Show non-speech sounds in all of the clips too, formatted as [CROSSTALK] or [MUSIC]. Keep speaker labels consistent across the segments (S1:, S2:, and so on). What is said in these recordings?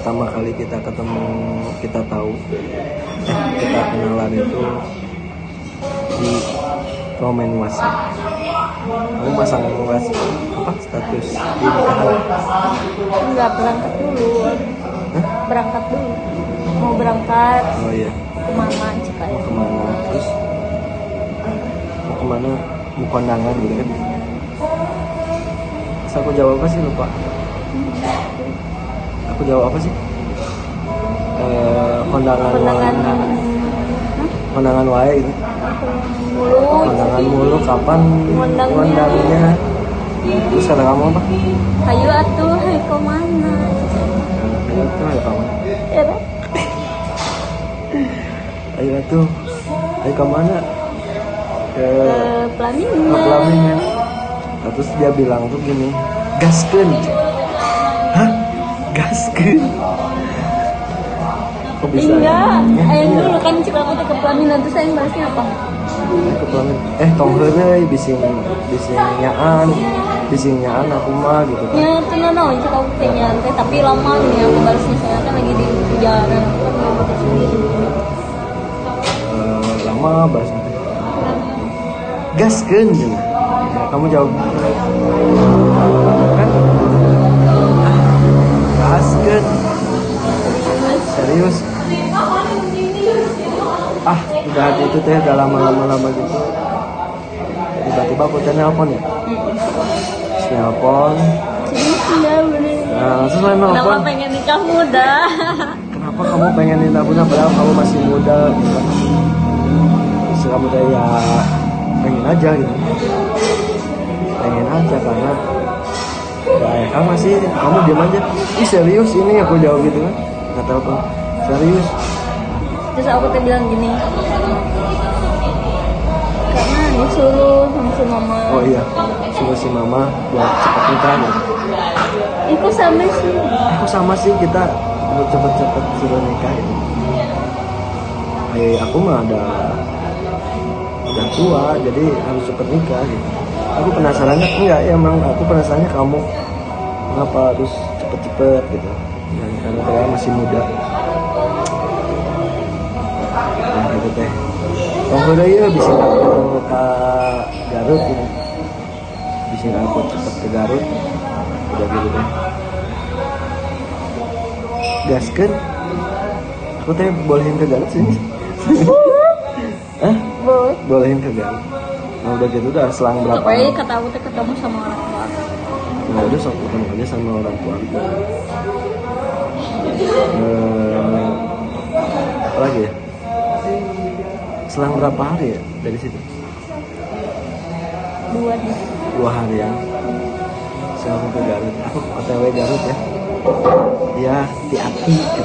S1: pertama kali kita ketemu kita tahu eh kita kenalan itu di komen WhatsApp kamu pasang WhatsApp apa status di nikahan
S2: Enggak berangkat dulu.
S1: Hah?
S2: Berangkat dulu. Mau berangkat
S1: oh iya.
S2: ke mana Cikaya?
S1: mau ke mana terus? Mau ke mana mau kondangan gitu kan? Terus aku jawab apa sih lupa aku jawab apa sih? Eh kondangan
S2: Kondangan
S1: wae. kondangan wae gitu
S2: mulu.
S1: kondangan mulu kapan
S2: ngundangnya
S1: terus kata kamu apa?
S2: Ayo atuh, hai ke mana?
S1: ayo tuh ayo kamu.
S2: Ya,
S1: ayo tuh ayo ke mana ke
S2: Ke Pelaminan.
S1: ke pelaminan Nah, terus dia bilang tuh gini gaskeun hah gaskeun kok bisa
S2: Enggak,
S1: Ya,
S2: ayo
S1: iya.
S2: dulu kan cik aku ke pelaminan terus saya bahasnya apa?
S1: Ke pelaminan. eh tong heureuy bising bising nyaan. Bising nyaan aku mah gitu kan.
S2: Ya, itu no, cik aku teh tapi lama nih aku balasnya saya kan lagi di perjalanan aku kan mau ke.
S1: Eh, lama gaskeun kamu jawab. Kan serius? Ah udah gitu teh udah lama-lama lama gitu. Tiba-tiba aku teh nelpon ya? Nelpon
S2: bener.
S1: nah terus saya
S2: Kenapa pengen nikah muda?
S1: kenapa kamu pengen nikah muda padahal kamu masih muda gitu? Terus kamu teh ya pengen aja gitu. Pengen aja karena ya, ya kan masih kamu diam aja. Ih serius ini aku jawab gitu kan? Nggak tahu apa serius.
S2: Terus aku teh bilang gini. Karena disuruh sama si mama.
S1: oh iya suruh si mama buat cepat nikah gitu
S2: Itu sama sih.
S1: aku sama sih kita mau cepet-cepet suruh nikah gitu. Eh aku mah ada udah tua jadi harus cepet nikah gitu. Aku penasarannya enggak ya emang aku penasarannya kamu kenapa harus cepet-cepet gitu? Ya, karena saya masih muda. Nah gitu teh udah ya bisa aku ke Garut gitu bisa aku cepet ke Garut. Udah gitu deh. Gaskeun aku teh bolehin ke Garut sini [LAUGHS] Hah?
S2: Boleh.
S1: bolehin ke Garut. Nah udah gitu udah selang berapa
S2: Pokoknya kata aku teh ketemu sama orang.
S1: Nah sok ketemu aja sama orang tua aku Eh, apa lagi ya? Selang berapa hari ya dari situ?
S2: Dua nih.
S1: dua hari ya. Saya ke Garut. Aku otw Garut ya? Ya hati-hati gitu.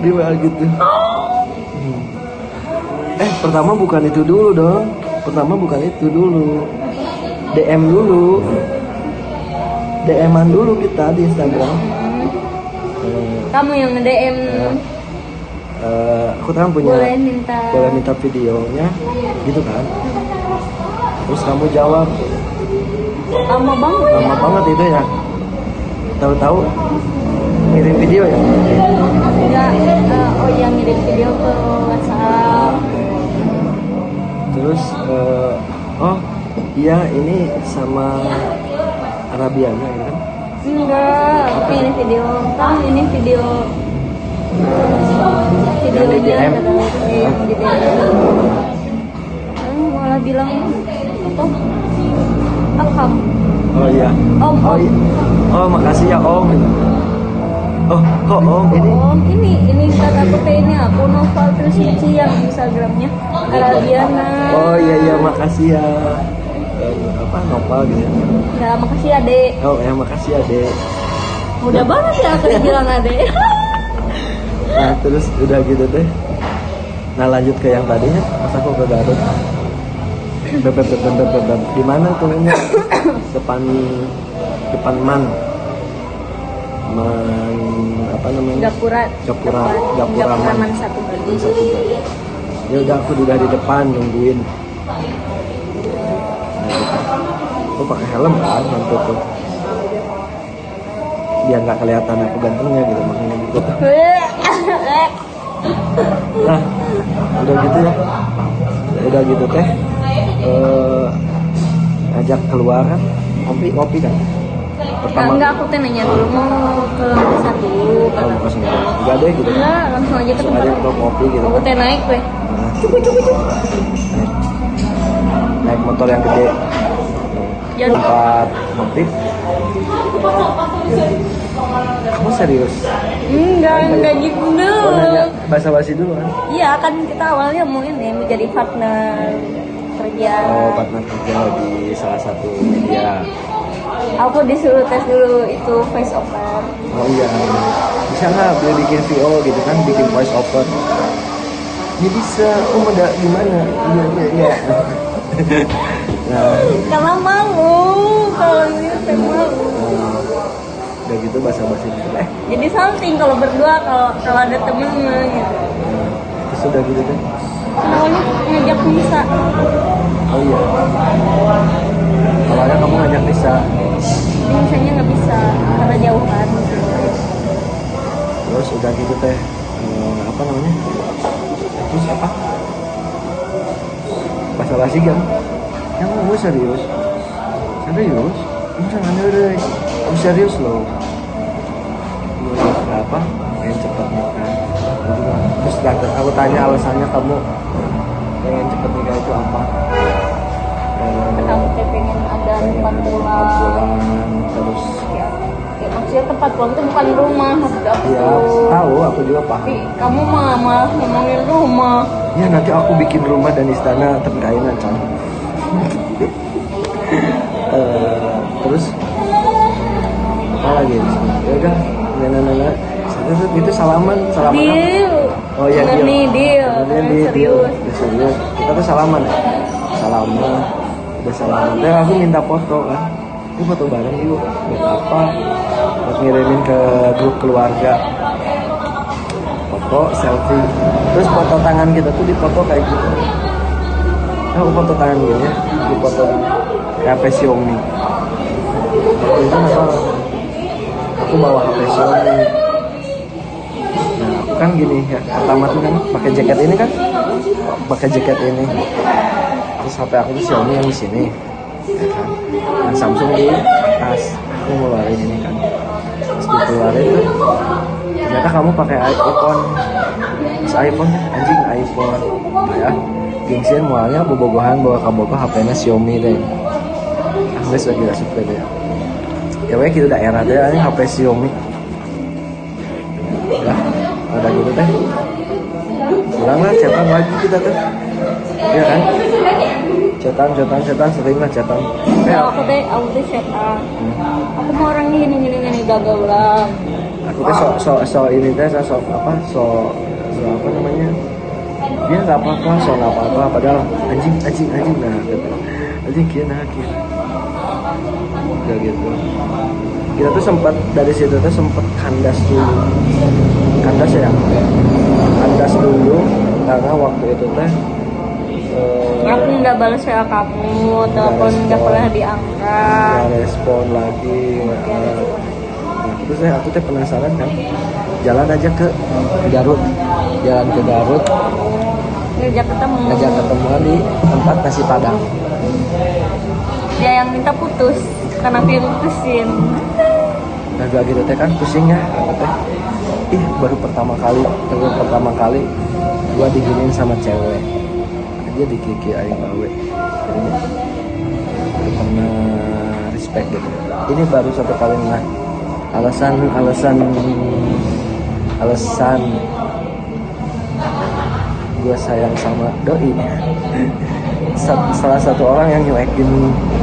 S1: Dia bilang gitu. Hmm. eh pertama bukan itu dulu dong. Pertama bukan itu dulu DM dulu. DM-an dulu kita di Instagram. Eh,
S2: Kamu yang nge-DM
S1: eh, aku kan punya
S2: boleh minta
S1: boleh minta videonya gitu kan? Terus kamu jawab.
S2: Lama banget ya.
S1: lama banget itu ya. Tahu-tahu ngirim video ya?
S2: Enggak, eh, oh yang ngirim video ke WhatsApp.
S1: terus eh, oh iya ini sama Arabianya gitu kan
S2: Enggak, tapi ini video kan ini video
S1: Yang di DM?
S2: iya, yang di DM. Kamu malah bilang apa? Akam.
S1: oh iya
S2: Om,
S1: oh iya oh makasih ya om oh kok om ini
S2: Om, ini ini aku ini aku Noval terus yang Instagramnya Arabiana.
S1: oh iya iya makasih ya apa nopal gitu ya
S2: Ya makasih adek.
S1: oh ya makasih dek
S2: Mudah banget ya aku bilang adek. [LAUGHS]
S1: Nah terus udah gitu deh Nah lanjut ke yang tadinya Pas aku ke Garut Beb, beb, beb, beb, beb, beb. Di mana ini? Depan Depan Man Man Apa namanya?
S2: Gapura.
S1: Gapura Gapura
S2: Gapura
S1: Man
S2: Man satu
S1: Bali. Ya udah aku udah di depan nungguin Nah, gitu. Aku pakai helm kan Nanti tuh biar nggak kelihatan aku gantengnya gitu makanya gitu. Nah udah gitu ya. Udah gitu teh eh ajak keluar kan ngopi ngopi kan? Pertama
S2: enggak aku teh nanya dulu mau ke
S1: kalau
S2: kata
S1: ke sini enggak deh gitu.
S2: Enggak langsung aja ke tempat
S1: aja ke kopi gitu.
S2: Aku teh naik weh.
S1: Nah, naik, naik motor yang gede
S2: Jadi-
S1: tempat ngopi kamu serius?
S2: Enggak enggak gitu
S1: nanya bahasa basi dulu kan?
S2: Iya kan kita awalnya mau ini menjadi partner kerja.
S1: Oh partner kerja di salah satu media.
S2: Aku disuruh tes dulu itu face over.
S1: Oh iya. Bisa nggak boleh bikin VO gitu kan bikin voice over? Ya bisa. Oh gimana? Iya iya iya [LAUGHS]
S2: karena malu kalau ini teh malu.
S1: Udah gitu bahasa basi eh
S2: jadi salting kalau berdua kalau kalau ada temen gitu.
S1: Terus udah gitu kan
S2: awalnya ngajak bisa
S1: oh iya. Awalnya kamu ngajak Nisa.
S2: Tapi misalnya nggak bisa karena jauhan
S1: terus udah gitu teh eh, apa namanya? Terus apa? Bahasa basi kan kamu serius? Serius? Jangan deh kamu serius loh. Lu apa pengen cepat nikah. Terus aku tanya alasannya kamu pengen cepat nikah itu apa?
S2: Kamu pengen ada tempat pulang
S1: terus
S2: ya, ya maksudnya tempat pulang itu bukan rumah maksud aku
S1: ya tahu. aku juga paham.
S2: Tapi kamu mah malah ngomongin rumah.
S1: Ya nanti aku bikin rumah dan istana terkainan can. Eh, terus apa lagi? Ya udah, nah, nah, nah, nah. Terus itu salaman, salaman apa?
S2: deal
S1: Oh iya deal.
S2: nih deal
S1: Bener nih, deal.
S2: serius
S1: Udah. Kita tuh salaman ya. Salaman, udah salaman. Terus aku minta foto kan. Ini foto bareng yuk. Buat apa? Buat ngirimin ke grup keluarga. Foto, selfie. Terus foto tangan kita tuh dipoto kayak gitu. Aku foto tangan gini ya. Di foto di HP Xiaomi. Waktu itu apa? Aku bawa HP Xiaomi. Nah, aku kan gini ya, pertama tuh kan pakai jaket ini kan, pakai jaket ini. Terus HP aku tuh Xiaomi yang di sini, ya kan. Dan Samsung di tas. Aku ngeluarin ini kan. Terus dikeluarin tuh, ternyata kamu pakai iPhone. Terus iPhone anjing iPhone. Ya, gengsian mualnya bobogohan bawa kabogo HP-nya Xiaomi deh. Aku lagi gak suka deh. Ya weh gitu daerah deh, ini HP Xiaomi. Ya ada gitu teh. Pulang lah cetan lagi kita tuh ya kan? Cetan cetan cetan sering lah cetan. Ya,
S2: aku teh aku teh setan aku mau orangnya gini gini gini gagal ulang.
S1: Aku teh so, so, so ini teh so, so apa so, so apa namanya? Dia nggak apa-apa so nggak apa-apa. Padahal anjing anjing anjing nah gitu. anjing kia nah kia udah gitu. Kita tuh sempat dari situ tuh sempat kandas dulu. Kandas ya? Kandas dulu karena waktu itu teh eh,
S2: aku nggak balas WA kamu telepon nggak pernah diangkat.
S1: Nggak respon lagi. Nah, nah, terus saya aku teh penasaran kan jalan aja ke Garut. Jalan ke Garut.
S2: Ngajak ketemu.
S1: Ngajak ketemuan di tempat nasi padang.
S2: Dia yang minta putus karena yang putusin
S1: nah gua gitu teh kan pusing ya aku teh? Ih baru pertama kali baru pertama kali gua diginiin sama cewek. Dia dikiki aing bawe. Pernah respect gitu. Ini baru satu kali nah. Alasan alasan alasan gue sayang sama doi [LAUGHS] Sa- salah satu orang yang nyuekin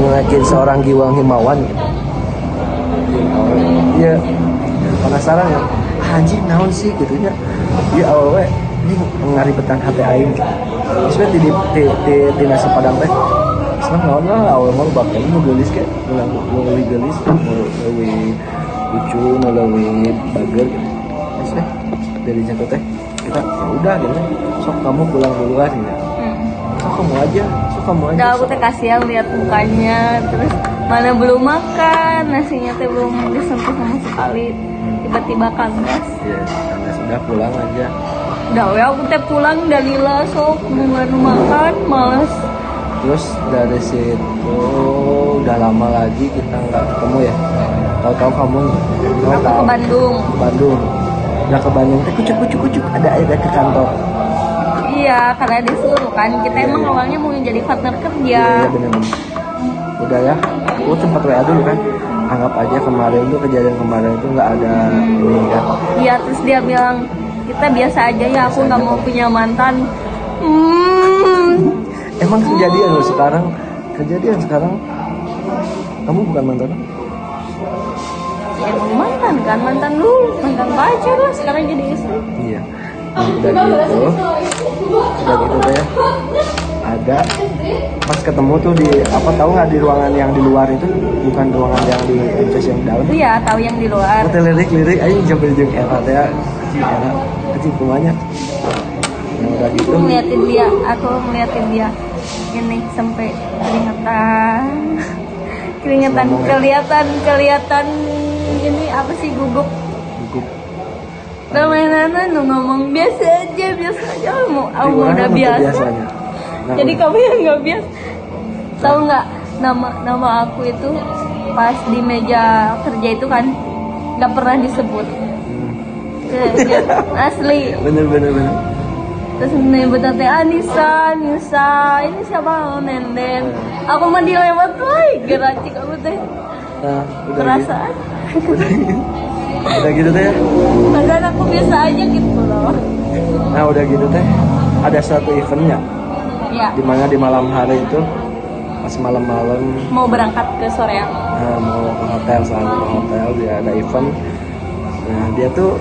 S1: nyuekin seorang Giwang Himawan. Gitu iya. Penasaran ya? Anjing naon sih gitu nya. Iya awalnya ini ngaribetan hati aing. Sebenarnya di, di, di, di nasi padang teh senang naon lah awal mau bakal mau gelis kayak mau lebih gelis mau lebih lucu mau lebih bager. Gitu deh dari jatuh teh kita ya udah gitu sok kamu pulang duluan gitu sok kamu aja sok kamu aja.
S2: Udah aku teh kasihan lihat mukanya terus mana belum makan nasinya teh belum disentuh sama sekali tiba-tiba kandas.
S1: Ya karena sudah pulang aja.
S2: Udah we aku teh pulang dalila sok nungguan makan males.
S1: Terus dari situ udah lama lagi kita nggak ketemu ya. Tahu-tahu kamu kamu
S2: aku ke
S1: tahu.
S2: Bandung.
S1: Ke Bandung. Udah ke Bandung. Teh kucuk kucuk kucuk. Ada ada ke kantor
S2: iya karena disuruh kan. Kita emang
S1: iya.
S2: awalnya mau jadi partner kerja.
S1: Iya iya bener. Bener udah ya aku sempat WA dulu kan. Anggap aja kemarin tuh kejadian kemarin itu nggak ada ini kan
S2: Iya terus dia bilang kita biasa aja ya aku nggak mau punya mantan. Hmm.
S1: Emang kejadian loh sekarang. Kejadian sekarang. Kamu bukan mantan?
S2: Ya emang mantan kan mantan dulu mantan pacar lah sekarang jadi istri.
S1: Iya. Nah, udah gitu udah gitu ya ada. Pas ketemu tuh di apa tahu nggak di ruangan yang di luar itu? Bukan ruangan yang di MCS yang dalam.
S2: Iya tahu yang di luar.
S1: Hotel lirik lirik aja jambil jeung era teh. Kecil era kecil kumanya yang udah gitu.
S2: Aku ngeliatin dia aku ngeliatin dia. Ini sampai keringetan keringetan
S1: ya.
S2: kelihatan kelihatan. Ini apa sih gugup Permainan nu ngomong biasa aja biasa aja. Mau mau udah biasa.
S1: biasanya? Nah,
S2: jadi kamu yang nggak biasa. Tahu nggak nama nama aku itu pas di meja kerja itu kan nggak pernah disebut.
S1: Hmm. [LAUGHS]
S2: Asli.
S1: Bener bener bener.
S2: Terus menyebut teh Anissa Anissa ini siapa? Oh, nenden. Aku mah dilewat lagi geracik aku teh.
S1: Nah
S2: perasaan
S1: gitu [LAUGHS] udah gitu teh?
S2: Perasaan aku biasa aja gitu loh.
S1: Nah udah gitu teh ada satu eventnya.
S2: Ya
S1: di mana di malam hari itu pas malam-malam.
S2: Mau berangkat ke Soreang?
S1: Nah, mau ke hotel soalnya ke hotel dia ada event. Nah dia tuh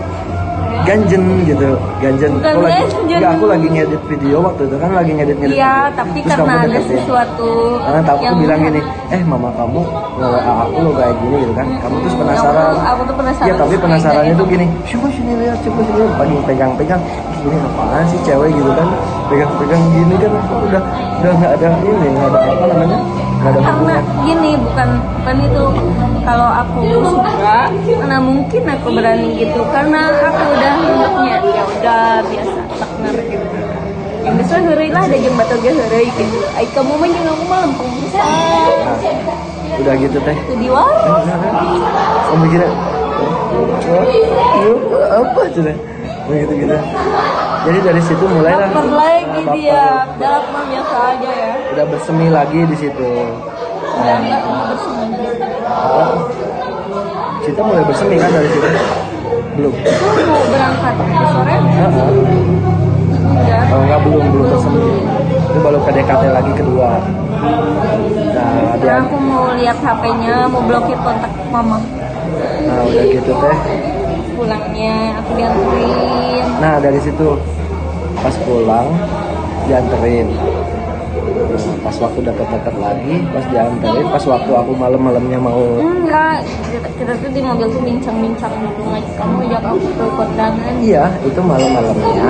S1: ganjen gitu ganjen.
S2: Bukan
S1: aku lagi
S2: ganjen.
S1: aku lagi ngedit video waktu itu kan lagi ngedit ngedit
S2: Iya, tapi
S1: Terus
S2: karena ada
S1: deketin.
S2: sesuatu
S1: Karena tahu aku bilang gini, eh mama kamu nge-WA aku lo kayak gini gitu kan. Kamu terus penasaran.
S2: Aku, aku tuh penasaran.
S1: Iya tapi penasarannya tuh gini, coba sini lihat, coba sini lihat, lagi pegang-pegang, Ih, ini apaan sih cewek? Gitu kan, pegang-pegang gini kan, aku udah udah nggak ada ini, nggak ada apa namanya, nggak ada
S2: karena gini bukan bukan itu. Kalau aku suka mana mungkin aku berani gitu. Karena aku udah anggapnya ya udah biasa gitu yang bisa hari lah ada jam batal ge hari gitu ay kamu mah jeung aku mah lempeng bisa
S1: udah gitu teh.
S2: itu di warung [LAUGHS]
S1: Kamu mikirnya, "Wah, yuk, apa tuh deh, begitu gitu. Jadi dari situ mulailah.
S2: baper lagi dia dalam biasa aja ya
S1: Udah bersemi lagi di situ.
S2: udah enggak bersemi
S1: Oh, kita mulai bersemi kan dari situ? Belum. PDKT lagi kedua. Nah, dia,
S2: karena aku mau lihat HP-nya mau blokir kontak mama
S1: nah udah gitu teh.
S2: pulangnya aku dianterin
S1: Nah dari situ pas pulang dianterin. Nah, pas waktu deket-deket lagi, pas dianterin, pas waktu aku malam-malamnya mau
S2: enggak kita, kita tuh di mobil tuh bincang-bincang gitu ngajak kamu ngajak aku ke kondangan
S1: Iya, itu malam-malamnya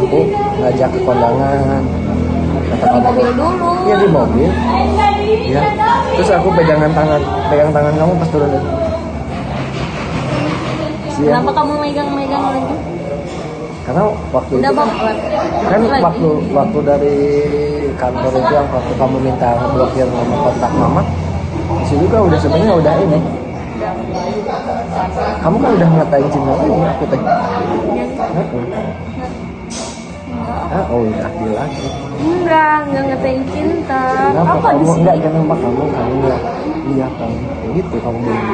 S1: aku ngajak ke kondangan. Kata
S2: di
S1: kamu,
S2: mobil dulu
S1: Iya di mobil. Iya. Terus aku pegangan tangan, pegang tangan kamu pas turun. Siang.
S2: kenapa kamu megang-megang lagi
S1: Karena waktu
S2: udah
S1: itu kan, kan
S2: Lagi.
S1: waktu waktu dari kantor itu yang waktu kamu minta blokir nomor kontak mama, di situ kan udah sebenarnya udah ini. Kamu kan udah ngatain cinta lagi aku teh. Ah, oh udah lagi.
S2: enggak enggak ngatain cinta.
S1: Kenapa
S2: apa di
S1: kamu
S2: sini
S1: enggak kenapa kamu kamu enggak iya kamu? Gitu kamu bilang.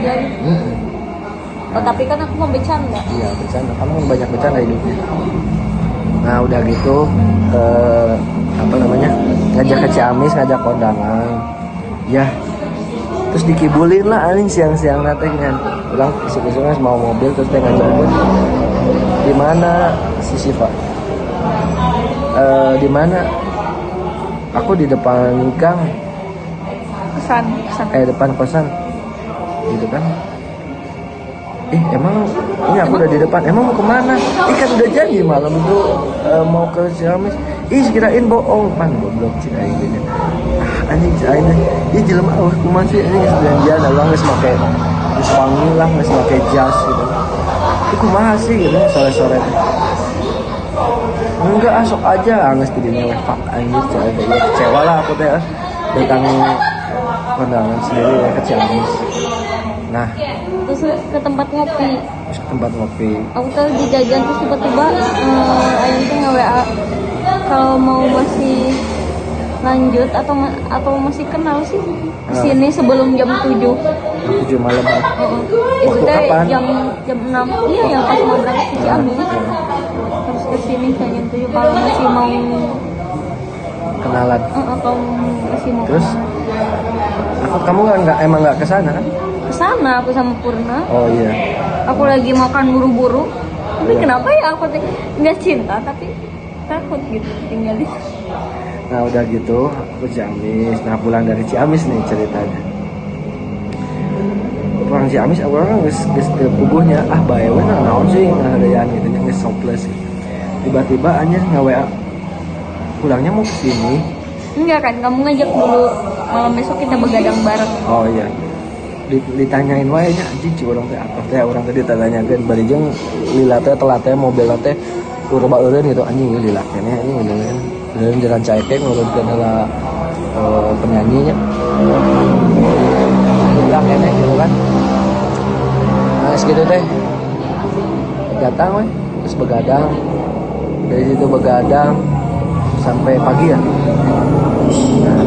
S2: Jadi,
S1: Mm-mm.
S2: oh, tapi kan aku mau bercanda.
S1: Iya bercanda, kamu banyak bercanda hidupnya. Nah udah gitu ke apa namanya ngajak ke Ciamis, ngajak kondangan, ya terus dikibulin lah anjing siang-siang nanti kan. Bilang isuk-isuknya mau mobil terus dia ngajak di mana si Siva Eh, di mana? Aku di depan gang.
S2: Pesan pesan
S1: eh depan kosan. Gitu kan ih emang ini aku udah di depan. Emang mau ke mana? Ih kan udah janji malam itu eh, mau ke Ciamis. Ih kirain bohong. Pan goblok cina gitu ah anjing aing ieu jelema eueuh kumaha sih anjing janjian Allah geus make geus wangi lah geus make jas gitu. Itu kumaha sih gitu sore-sore. teh enggak asok aja. Angges di dinya weh pak anjir cewek ya kecewa lah aku teh ah. datang kondangan sendiri ya ke Ciamis nah.
S2: Terus ke tempat ngopi.
S1: Terus ke tempat ngopi.
S2: Aku tuh di jajan terus tiba-tiba eh, Aing tuh nge WA kalau mau masih lanjut atau ma- atau masih kenal sih
S1: Ah.
S2: sini sebelum jam 7
S1: tujuh malam ah.
S2: itu
S1: Waktu
S2: teh
S1: kapan?
S2: jam jam 6 iya yang pas mau berangkat ke Ciamis terus ke sini saya jam 7 kalau masih mau
S1: kenalan.
S2: Atau masih mau
S1: Terus? aku kamu nggak nggak emang nggak ke sana kan?
S2: Ke sana aku sama Purna.
S1: Oh iya.
S2: Aku lagi makan buru-buru. Tapi
S1: Iya.
S2: kenapa ya? Aku nggak cinta tapi takut gitu tinggal di
S1: Nah udah gitu aku Ciamis. Nah pulang dari Ciamis nih ceritanya. Pulang Ciamis aku orang geus teu puguhnya. Ah bae we nah naon sih? Ngaharean gitu nya geus soples Tiba-tiba anjir nge-WA Pulangnya mau ke sini
S2: enggak kan kamu ngajak dulu. Malam besok kita begadang bareng.
S1: Oh iya. Di- ditanyain wae nya anjing ci urang teh apa teh? Urang teh ditanyakeun bari jeung lila teh telat teh mobil teh urba eureun gitu. Anjing ieu lila keneh anjing ngeureun Eureun jalan caeke ngurunkeun heula eh, penyanyinya lila keneh gitu kan. Nah geus gitu teh. Datang we terus begadang dari situ begadang sampai pagi ya. Nah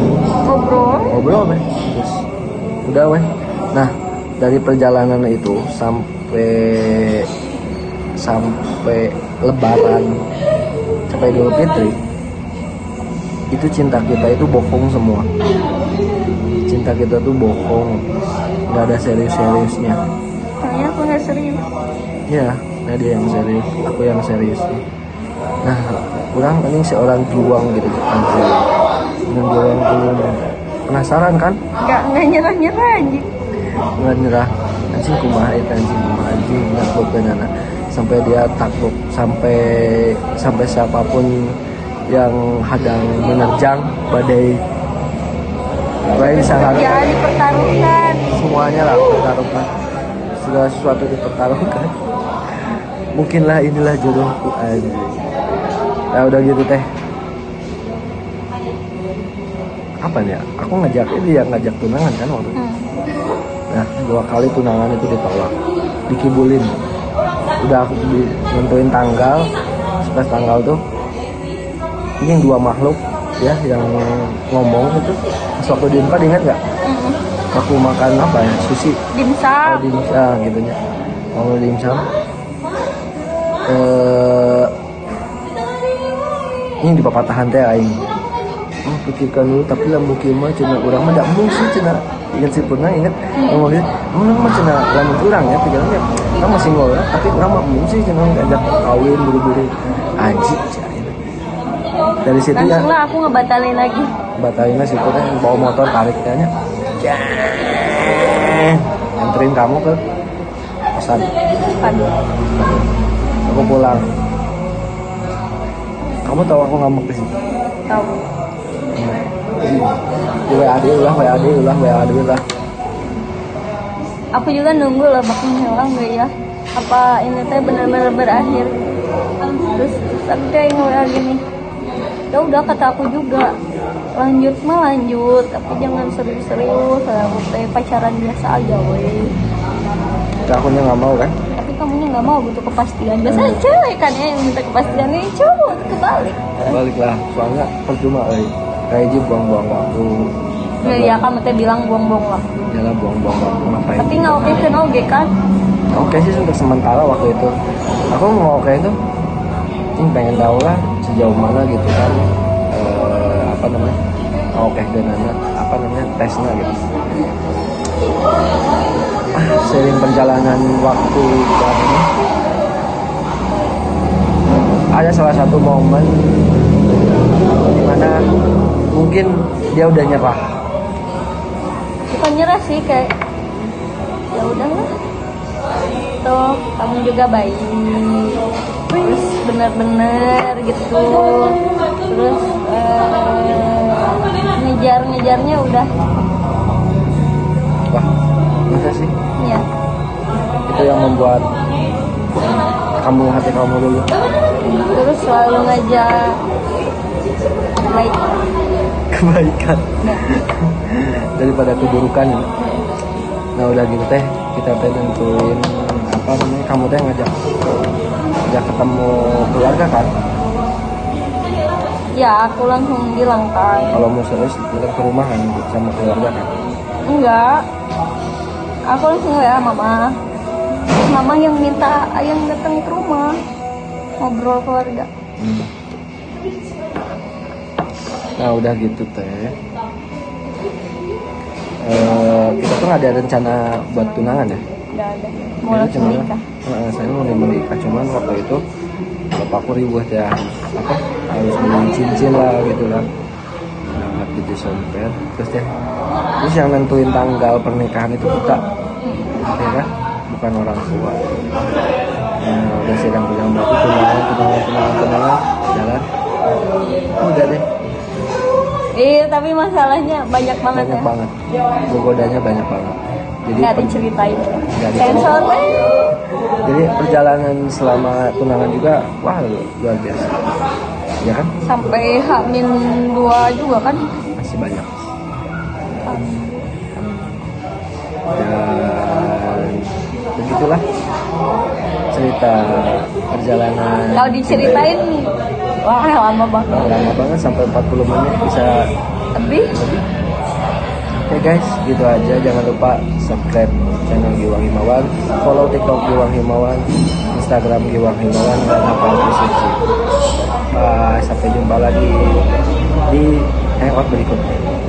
S2: ngobrol?
S1: ngobrol weh terus udah weh nah dari perjalanan itu sampai sampai lebaran sampai Idul Fitri itu cinta kita itu bohong semua. Cinta kita tuh bohong nggak ada serius-seriusnya.
S2: Kayaknya aku nggak serius.
S1: Ya dia yang serius aku yang serius nah kurang ini seorang juang gitu dia yang belum penasaran kan?
S2: Nggak nggak nyerah nyerah anjing.
S1: Nggak nyerah. Anjing kumaha itu anjing kumaha anjing takluk anak. Sampai dia takluk sampai sampai siapa pun yang hadang menerjang badai. Baik disarankan
S2: ya dipertaruhkan.
S1: Semuanya lah dipertaruhkan. Segala sesuatu dipertaruhkan. Mungkinlah inilah jodohku aja ya udah gitu teh. Apa nih ya? Aku ngajak ini ya ngajak tunangan kan waktu itu.
S2: Hmm.
S1: Nah, dua kali tunangan itu ditolak. Dikibulin. Udah aku di, nentuin tanggal, pas tanggal tuh. Ini yang dua makhluk ya yang ngomong itu. Pas waktu di Unpad ingat nggak?
S2: Mm-mm.
S1: aku makan apa ya? Sushi.
S2: Dimsum.
S1: Oh dimsum gitu ya mau dimsum. Eh ini di papatahan teh aing oh pikirkan dulu tapi lamun kieu mah cenah urang mah da mung sih cenah ingat si pernah ingat ngomong gitu mun mah cenah lamun urang ya pikirannya kan masih ngora tapi urang mah mung sih cenah ngajak kawin buru-buru anjing cai. dari situ ya
S2: lah aku ngebatalin lagi
S1: batalin situ kan bawa motor tarik kayaknya anterin kamu ke kosan
S2: aduh
S1: aku pulang kamu tahu aku ngambek di sini?
S2: Tahu.
S1: Di WAD ulah WAD ulah WAD ulah.
S2: Aku juga nunggu lah bakal hilang gak ya. Apa ini teh benar-benar berakhir? Terus tapi kayak nge gini. Ya udah kata aku juga lanjut mah lanjut tapi jangan serius-serius aku teh pacaran biasa aja
S1: Tapi aku nggak mau kan
S2: kamunya nggak mau butuh kepastian. Biasanya cewek kan ya yang minta kepastian ini cowok kebalik.
S1: Baliklah soalnya percuma eh kayak aja buang-buang waktu.
S2: Ya ya kamu teh bilang buang-buang lah
S1: Yalah buang-buang waktu ngapain
S2: tapi nggak oke kan oke kan?
S1: Oke sih untuk sementara waktu itu. Aku mau oke itu. Ini pengen tahu lah sejauh mana gitu kan eh, apa namanya oke dan anak apa namanya tesnya gitu sering perjalanan waktu dan ini ada salah satu momen di mana mungkin dia udah nyerah.
S2: Bukan nyerah sih kayak ya udahlah. Toh kamu juga baik. Terus benar-benar gitu. Terus ini ngejar-ngejarnya udah.
S1: Wah masa sih.
S2: Ya
S1: itu yang membuat kamu hati kamu dulu
S2: terus selalu ngajak baik
S1: kebaikan.
S2: Ya.
S1: daripada keburukan ya. nah udah gitu teh kita teh tentuin apa namanya kamu teh ngajak ngajak ketemu keluarga kan?
S2: Ya aku langsung bilang kan
S1: kalau mau serius datang ke rumah kan sama keluarga kan?
S2: Enggak aku langsung ya mama. Terus mama yang minta ayang datang ke rumah. Ngobrol keluarga.
S1: Hmm. nah udah gitu teh. Eh, kita tuh ada rencana buat tunangan ya?
S2: Udah ada. Mau
S1: Jadi
S2: langsung nikah.
S1: Heeh, saya mau menikah cuman waktu itu bapakku ribut ya. Apa? Harus beli cincin lah gitu lah. Nah, di Desember terus deh terus yang nentuin tanggal pernikahan itu kita ya kan? Bukan orang tua. Nah udah sedang bilang berarti tunangan tunangan tunangan tunangan jalan udah deh.
S2: Iya tapi masalahnya banyak banget
S1: banyak
S2: ya.
S1: banget. Gogodanya banyak banget. Jadi
S2: nggak diceritain.
S1: Nggak
S2: eh.
S1: jadi perjalanan selama tunangan juga wah luar biasa. Ya kan?
S2: Sampai hamin dua juga kan?
S1: Masih banyak begitulah cerita perjalanan
S2: kalau diceritain wah lama banget
S1: lama banget sampai 40 menit bisa lebih Oke guys, gitu aja. Jangan lupa subscribe channel Giwang Himawan, follow TikTok Giwang Himawan, Instagram Giwang Himawan, dan hafal deskripsi. Bye, sampai jumpa lagi di hangout berikutnya.